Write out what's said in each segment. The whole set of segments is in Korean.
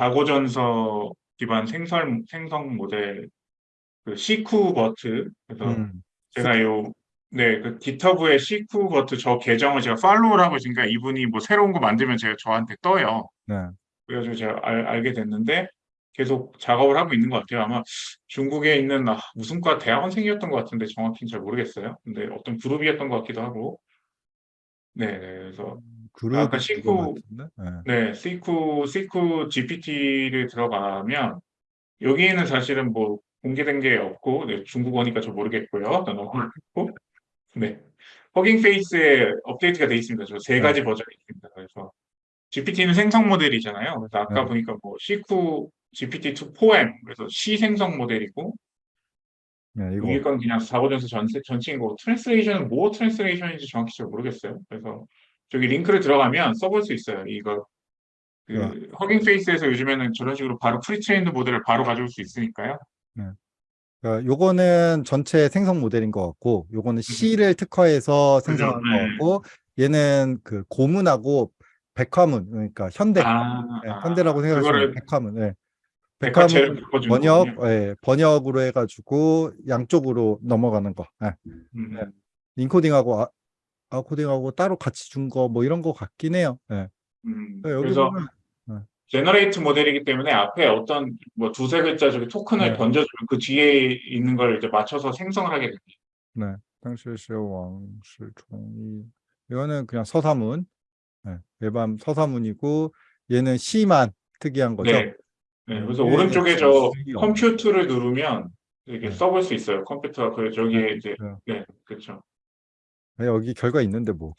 사고전서 기반 생설, 생성 모델 그 시쿠 버트 그래서 음, 제가 요 네, 그 기터브의 시쿠 버트 저 계정을 제가 팔로우를 하고 있으니까 이분이 뭐 새로운 거 만들면 제가 저한테 떠요. 네. 그래가지고 제가 알, 알게 됐는데 계속 작업을 하고 있는 것 같아요. 아마 중국에 있는 아, 무슨 과 대학원생이었던 것 같은데 정확히는 잘 모르겠어요. 근데 어떤 그룹이었던 것 같기도 하고. 네, 네, 그래서 그룹이 아까 시쿠? 네. 네, 시쿠 시쿠 GPT를 들어가면 여기에는 사실은 뭐 공개된 게 없고 네, 중국어니까 저 모르겠고요. 넘어가고 네, 허깅 페이스에 업데이트가 돼 있습니다. 저세 네. 가지 버전이 있습니다. 그래서 GPT는 생성 모델이잖아요. 그래서 아까 네. 보니까 뭐 시쿠 GPT-2 4M 그래서 시 생성 모델이고 네, 이거 위에 건 그냥 사고전서 전체 전체인 거고 translation은 뭐 translation인지 정확히 잘 모르겠어요. 그래서 저기 링크를 들어가면 써볼 수 있어요. 이거 그 네. 허깅 페이스에서 요즘에는 저런 식으로 바로 pretrained 모델을 바로 가져올 수 있으니까요. 그러니까 요거는 전체 생성 모델인 것 같고 요거는 시를 특화해서 생성한 네. 것 같고 얘는 그 고문하고 백화문 그러니까 현대 아, 네, 아, 현대라고 생각하시면 그거를 백화문 네. 백화문 번역. 예, 번역으로 해가지고 양쪽으로 넘어가는 거 예. 음, 네. 인코딩하고 아, 아 코딩하고 따로 같이 준 거 뭐 이런 거 같긴 해요 예. 음. 그래서 보면 제너레이트 모델이기 때문에 앞에 어떤 뭐 두세 글자 저기 토큰을 네. 던져주면 그 뒤에 있는 걸 이제 맞춰서 생성을 하게 됩니다. 네, 당시시 왕시 총이 이거는 그냥 서사문 네, 일반 서사문이고 얘는 C만 특이한 거죠. 네. 네, 그래서 음, 오른쪽에 예, 저 컴퓨터를 누르면 이렇게 네. 써볼 수 있어요. 컴퓨터가 그 저기에 네, 이제 네. 네, 그렇죠. 네, 여기 결과 있는데 뭐.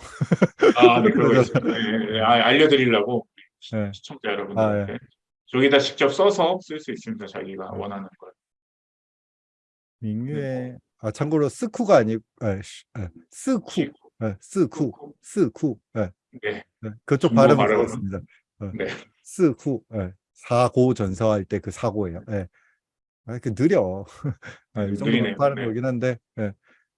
아, 네, 그러고 있습니다. 예, 예, 아, 알려드리려고 네. 시청자 아, 여러분들한테 저기다 직접 써서 쓸 수 있습니다. 자기가 네. 원하는 걸. 민유의 아 참고로 스쿠가 아니고 아, 시- 아, 스쿠 스쿠 스쿠 네, 네, 네. 그쪽 발음? 좋았습니다. 네. 스쿠 네. 사고 전서할 때 그 사고예요. 네. 아, 이렇게 느려. 아, 이 음, 정도면. 빠른 네. 거긴 한데. 네.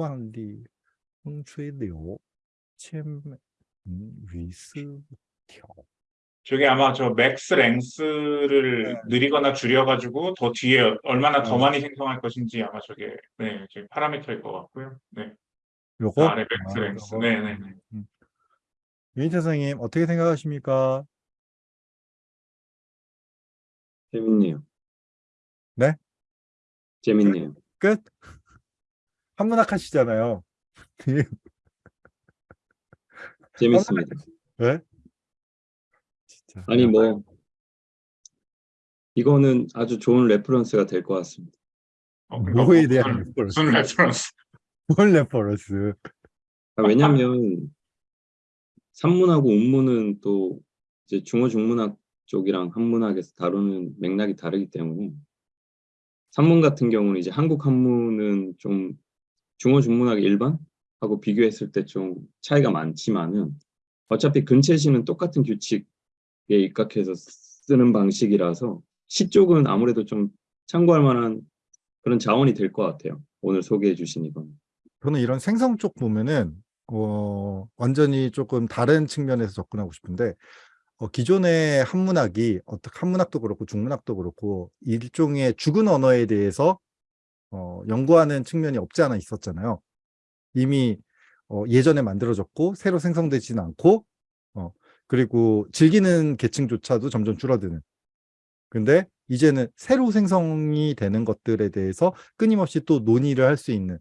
万里风吹柳，千美嗯雨丝条。 저게 아마 저 맥스 랭스를 네. 느리거나 줄여가지고 더 뒤에 얼마나 더 어. 많이 생성할 것인지 아마 저게 네, 저게 파라미터일 것 같고요. 네, 요거 아래 맥스 아, 랭스. 요거. 네, 네, 네. 음. 유인태 선생님 어떻게 생각하십니까? 재밌네요. 네? 재밌네요. 끝? 한문학 하시잖아요. 재밌습니다. 네? 진짜. 아니 뭐 이거는 아주 좋은 reference가 될 것 같습니다. 어, 그러니까 뭐에 뭐 대한 reference? 무슨 reference? 뭘 reference? 아, 왜냐면 산문하고 운문은 또 이제 중어 중문학 쪽이랑 한문학에서 다루는 맥락이 다르기 때문에 산문 같은 경우는 이제 한국 한문은 좀 중어 중문학 일반하고 비교했을 때 좀 차이가 많지만은 어차피 근체시는 똑같은 규칙에 입각해서 쓰는 방식이라서 시 쪽은 아무래도 좀 참고할 만한 그런 자원이 될 것 같아요. 오늘 소개해 주신 이건. 저는 이런 생성 쪽 보면은 어, 완전히 조금 다른 측면에서 접근하고 싶은데 어, 기존의 한문학이 어떻게 한문학도 그렇고 중문학도 그렇고 일종의 죽은 언어에 대해서 어, 연구하는 측면이 없지 않아 있었잖아요. 이미 어, 예전에 만들어졌고 새로 생성되지는 않고 어, 그리고 즐기는 계층조차도 점점 줄어드는. 근데 이제는 새로 생성이 되는 것들에 대해서 끊임없이 또 논의를 할 수 있는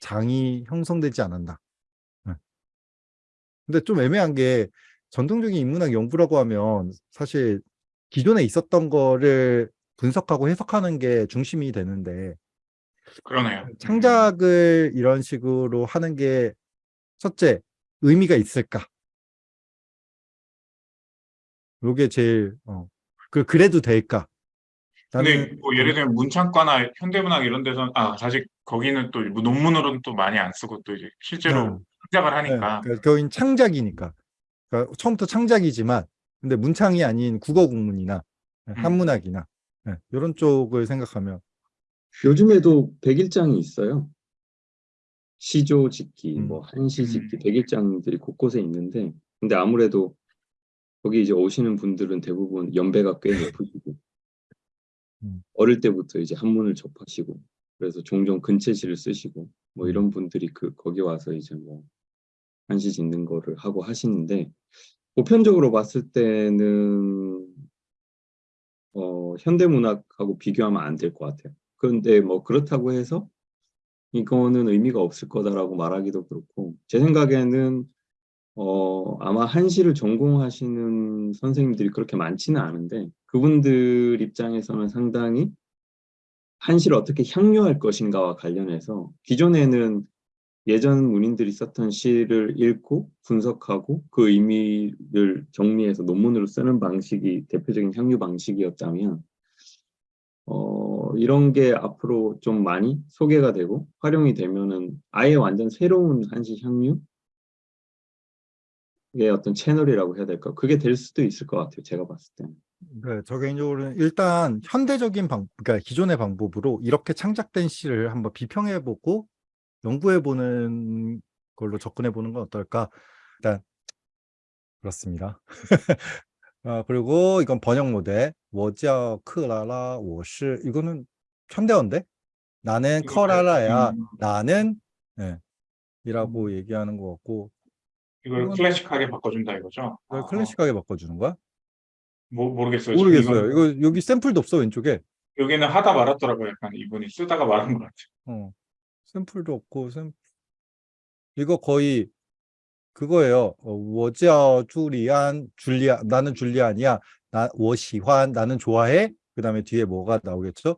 장이 형성되지 않았나. 네. 근데 좀 애매한 게 전통적인 인문학 연구라고 하면 사실 기존에 있었던 거를 분석하고 해석하는 게 중심이 되는데 그러네요. 창작을 이런 식으로 하는 게 첫째 의미가 있을까? 요게 제일 어, 그 그래도 될까? 근데 뭐 예를 들면 문창과나 현대문학 이런 데서는 아 사실 거기는 또 논문으로는 또 많이 안 쓰고 또 이제 실제로 네. 창작을 네, 하니까 그러니까 거긴 창작이니까. 그러니까 처음부터 창작이지만, 근데 문창이 아닌 국어 국문이나 네, 음. 한문학이나 네, 이런 쪽을 생각하면 요즘에도 백일장이 있어요. 시조 짓기, 음. 뭐 한시 짓기, 음. 백일장들이 곳곳에 있는데, 근데 아무래도 거기 이제 오시는 분들은 대부분 연배가 꽤 높으시고, 음. 어릴 때부터 이제 한문을 접하시고, 그래서 종종 근체시를 쓰시고, 뭐 음. 이런 분들이 그 거기 와서 이제 뭐 한시 짓는 거를 하고 하시는데, 보편적으로 봤을 때는 어, 현대문학하고 비교하면 안 될 것 같아요. 그런데 뭐 그렇다고 해서 이거는 의미가 없을 거다라고 말하기도 그렇고 제 생각에는 어, 아마 한시를 전공하시는 선생님들이 그렇게 많지는 않은데 그분들 입장에서는 상당히 한시를 어떻게 향유할 것인가와 관련해서 기존에는 예전 문인들이 썼던 시를 읽고 분석하고 그 의미를 정리해서 논문으로 쓰는 방식이 대표적인 향유 방식이었다면 어, 이런 게 앞으로 좀 많이 소개가 되고 활용이 되면은 아예 완전 새로운 한시 향유의 어떤 채널이라고 해야 될까? 그게 될 수도 있을 것 같아요. 제가 봤을 때는. 네, 저 개인적으로는 일단 현대적인 방, 그러니까 기존의 방법으로 이렇게 창작된 시를 한번 비평해보고 연구해보는 걸로 접근해보는 건 어떨까? 일단 그렇습니다. 아, 그리고 이건 번역 모델 워지아 크라라 워시 이거는 현대어인데 나는 커라라야 음. 나는 예, 이라고 음. 얘기하는 것 같고 이걸 클래식하게 바꿔준다 이거죠? 이걸 아, 클래식하게 바꿔주는 거야? 모, 모르겠어요. 모르겠어요. 이건 이거 여기 샘플도 없어 왼쪽에. 여기는 하다 말았더라고요. 약간 이분이 쓰다가 말한 것 같아요. 어, 샘플도 없고 샘 이거 거의 그거예요. 어, 我叫 줄리안 줄리아 나는 줄리안이야. 나 我喜欢 나는 좋아해. 그다음에 뒤에 뭐가 나오겠죠?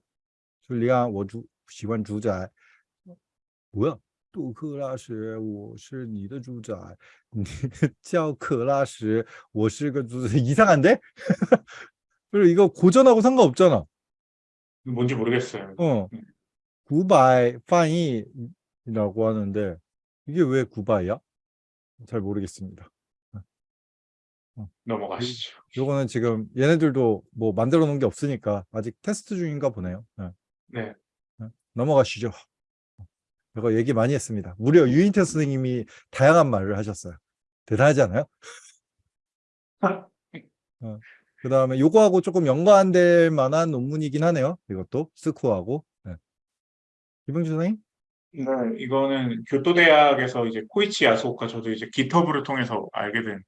줄리안 我주喜欢主宰 뭐야? 杜克拉什我是你的主宰你叫克拉什我是个主宰 이상한데? 그리고 이거 고전하고 상관없잖아. 뭔지 모르겠어요. 어. 음. 구바이 파이라고 하는데 이게 왜 구바이야? 잘 모르겠습니다. 넘어가시죠. 요거는 지금 얘네들도 뭐 만들어 놓은 게 없으니까 아직 테스트 중인가 보네요. 네. 네. 네. 넘어가시죠. 이거 얘기 많이 했습니다. 무려 유인태 선생님이 다양한 말을 하셨어요. 대단하지 않아요? 그 다음에 요거하고 조금 연관될 만한 논문이긴 하네요. 이것도 스코어하고. 네. 이병주 선생님? 네, 이거는 교토대학에서 이제 코이치 야스오카 저도 이제 기터브를 통해서 알게 된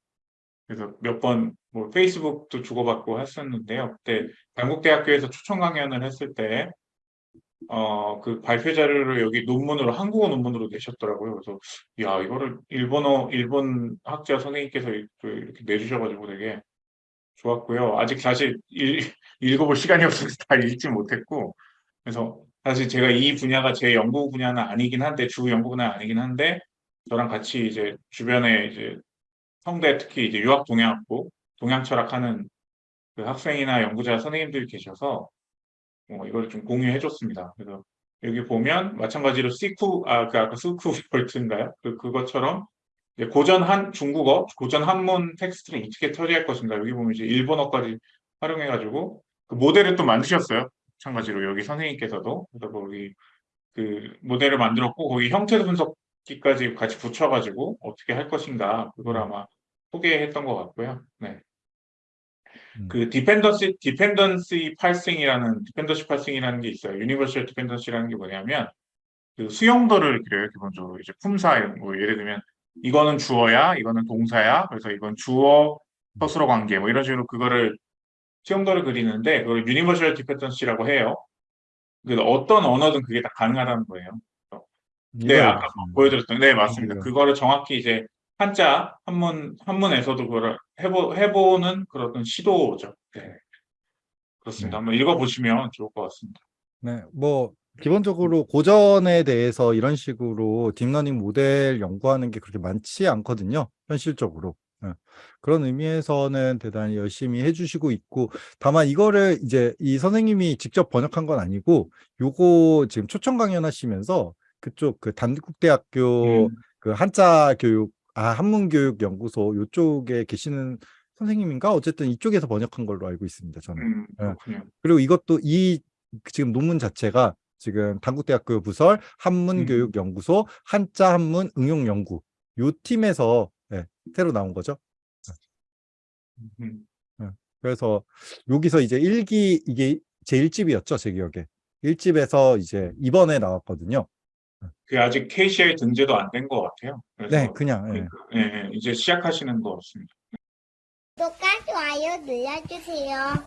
그래서 몇 번 뭐 페이스북도 주고받고 했었는데요. 그때 단국대학교에서 초청 강연을 했을 때 어, 그 발표 자료를 여기 논문으로 한국어 논문으로 내셨더라고요. 그래서 야, 이거를 일본어 일본 학자 선생님께서 이- 또 이렇게 내주셔가지고 되게 좋았고요. 아직 사실 읽, 읽어볼 시간이 없어서 다 읽지 못했고 그래서 사실 제가 이 분야가 제 연구 분야는 아니긴 한데 주 연구 분야는 아니긴 한데 저랑 같이 이제 주변에 이제 성대 특히 이제 유학 동양학부 동양 철학하는 그 학생이나 연구자 선생님들이 계셔서 어, 이걸 좀 공유해 줬습니다. 그래서 여기 보면 마찬가지로 시쿠 아그 아까 스쿠 벌트인가요? 그 그것처럼 고전 한 중국어 고전 한문 텍스트를 어떻게 처리할 것인가 여기 보면 이제 일본어까지 활용해 가지고 그 모델을 또 만드셨어요. 마찬가지로 여기 선생님께서도 그래서 거기 그 모델을 만들었고 거기 형태 분석기까지 같이 붙여가지고 어떻게 할 것인가 그걸 아마 소개했던 것 같고요. 네. 음. 그 dependency dependency parsing이라는 dependency parsing이라는 게 있어요. universal dependency라는 게 뭐냐면 그 수형도를 그려요. 기본적으로 이제 품사 뭐 예를 들면 이거는 주어야, 이거는 동사야. 그래서 이건 주어 서술어 관계 뭐 이런 식으로 그거를 수형도를 그리는데 그걸 universal dependency라고 해요. 그래서 어떤 언어든 그게 다 가능하다는 거예요. 네, 이거요. 아까 음. 보여드렸던 네 맞습니다. 이거요. 그거를 정확히 이제 한자 한문 한문에서도 그걸 해보 해보는 그런 시도죠. 네. 그렇습니다. 네. 한번 읽어보시면 좋을 것 같습니다. 네, 뭐 기본적으로 고전에 대해서 이런 식으로 deep learning 모델 연구하는 게 그렇게 많지 않거든요. 현실적으로. 예. 그런 의미에서는 대단히 열심히 해주시고 있고 다만 이거를 이제 이 선생님이 직접 번역한 건 아니고 요거 지금 초청 강연하시면서 그쪽 그 단국대학교 음, 그 한자 교육 아 한문 교육 연구소 요쪽에 계시는 선생님인가? 어쨌든 이쪽에서 번역한 걸로 알고 있습니다 저는. 음, 그렇군요. 그리고 이것도 이 지금 논문 자체가 지금 단국대학교 부설 한문교육연구소 한자 한문 응용연구 요 팀에서 예, 새로 나온 거죠. 음, 그래서 여기서 이제 일기 이게 제 1집이었죠 제 기억에 1집에서 이제 이번에 나왔거든요. 그게 아직 KCI 등재도 안 된 것 같아요. 네, 그냥 예. 예, 예, 이제 시작하시는 것 같습니다. 구독과 좋아요 눌러주세요.